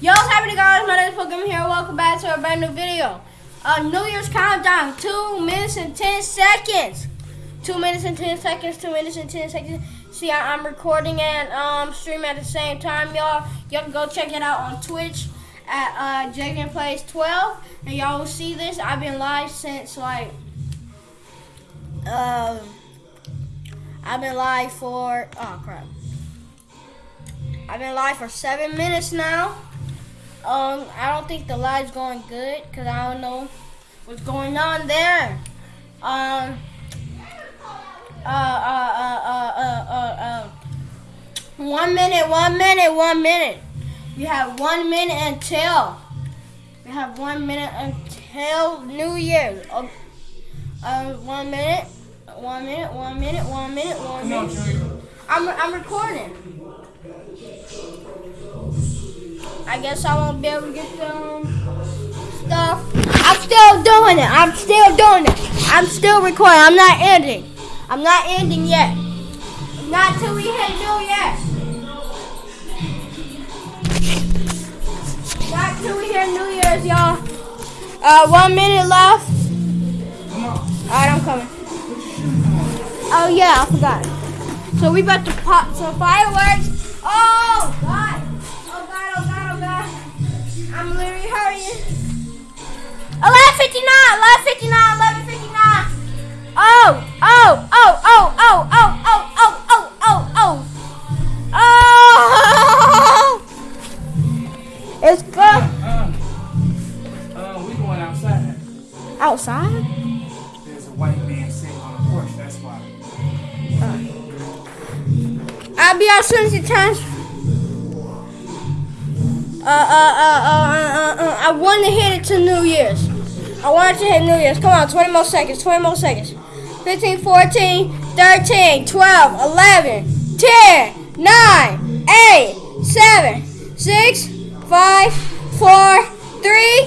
Yo, what's happening guys? My name is Pokemon here. Welcome back to a brand new video. Uh, New Year's countdown. Two minutes and ten seconds. Two minutes and ten seconds. Two minutes and ten seconds. See, I, am recording and um streaming at the same time, y'all. Y'all can go check it out on Twitch at uh, Jagan Plays 12, and y'all will see this. I've been live since like um. I've been live for oh crap. I've been live for seven minutes now. Um, I don't think the live's going good because I don't know what's going on there. Um, uh, uh, uh, uh, uh, uh, uh, one minute, one minute, one minute. You have one minute until. You have one minute until New Year's. Uh, uh, one minute, one minute, one minute, one minute, one minute. I'm, I'm recording. I guess I won't be able to get some stuff. I'm still doing it. I'm still doing it. I'm still recording. I'm not ending. I'm not ending yet. Not till we hit New Year's. Not till we hit New Year's, y'all. Uh, one minute left. Alright, I'm coming. Oh yeah, I forgot. So we about to pop some fireworks. I'm literally hurrying. 1159, 1159, 1159. Oh, oh, oh, oh, oh, oh, oh, oh, oh, oh, oh. Oh! It's good. Uh, uh, we going outside. Outside? There's a white man sitting on a porch, that's why. Uh, I'll be out soon as it turns uh, uh, uh, uh, I want to hit it to New Year's. I want to hit New Year's. Come on, 20 more seconds, 20 more seconds. 15, 14, 13, 12, 11, 10, 9, 8, 7, 6, 5, 4, 3, 2,